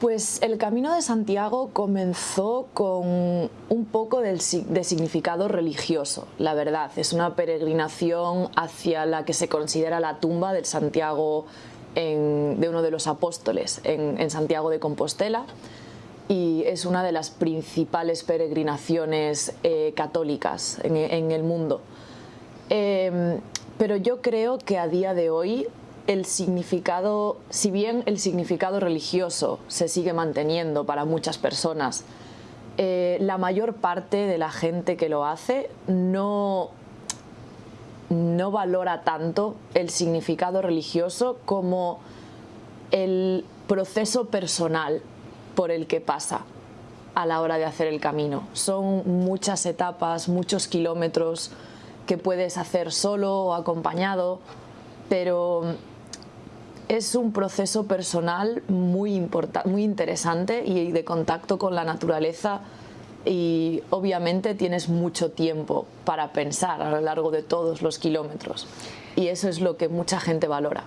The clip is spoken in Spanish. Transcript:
Pues el Camino de Santiago comenzó con un poco de significado religioso, la verdad. Es una peregrinación hacia la que se considera la tumba del Santiago de uno de los apóstoles en, Santiago de Compostela y es una de las principales peregrinaciones eh, católicas en, el mundo. Em, pero yo creo que a día de hoy el significado, si bien el significado religioso se sigue manteniendo para muchas personas, eh, la mayor parte de la gente que lo hace no, no valora tanto el significado religioso como el proceso personal por el que pasa a la hora de hacer el camino. Son muchas etapas, muchos kilómetros que puedes hacer solo o acompañado, pero es un proceso personal muy, muy interesante y de contacto con la naturaleza y obviamente tienes mucho tiempo para pensar a lo largo de todos los kilómetros y eso es lo que mucha gente valora.